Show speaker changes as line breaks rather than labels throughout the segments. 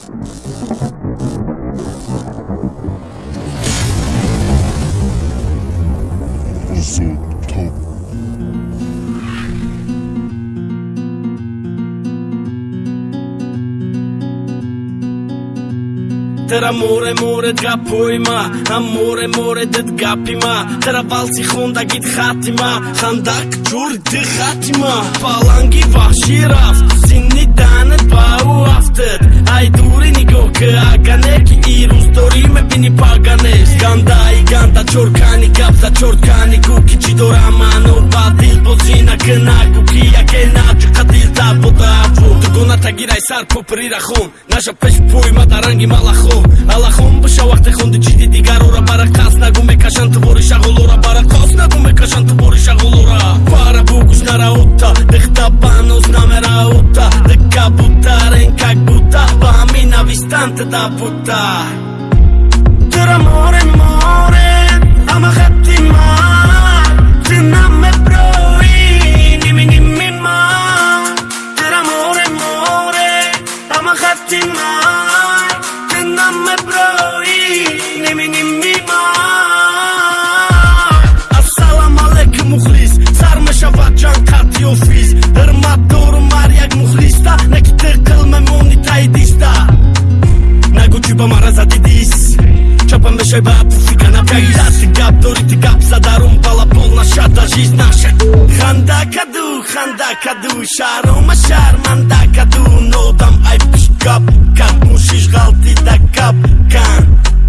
Zone Top. წერა მორე მორე დგა პოემა ამ მორე მორე დედ გაფიმა წერა ვალცი ხონდა გით ხათიმა ხანდაკ ჯური დე ხათიმა პალანგი ვახშირავს ზინიდან ბაუ აფტეთ აი დუ нигоҳ ки ирӯз дорӣ мебини паганес гандаи ганда чоркани гапса чоркани гу ки чӣ дора маъно ба дил бозӣ накунагу ки яке наҷиқа дилта будаву дугона тагирай сар поприра хон наша пеш пӯй ма даранги малахо алахон биша вақте хонди чиди дигарора бара қас нагу мекашан тубори шағолора бара қос нагу мекашан тубори шағолора пара бугуш нараутта дихта банос намера утта дика бутарен как бута ба ҳамин навистанта да бута тира море море ама хатти ман тинаме брои ними ними ман тира море море ама хатти ман намме брои немини мима ассалам алейкум мухлис. Сар мешавад ҷан қатъи офис. ҳурмат шайбат Цыгана кайрат гапдори гапса дарун балапон нашата жизнь наша ханда каду ханда каду шарома шарманда каду нодам айпиш гап кан мушиш ғалтида кап кан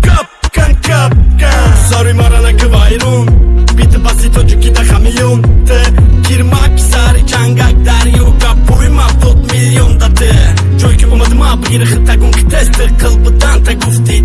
кап кан кап кан сори марана квайрун бити баси тоҷикида хамиён те кирмак сари чангак дарё капуи мавдод миллионда те ҷое ки омадима бигири хитагун ки тести қилбидан та гуфти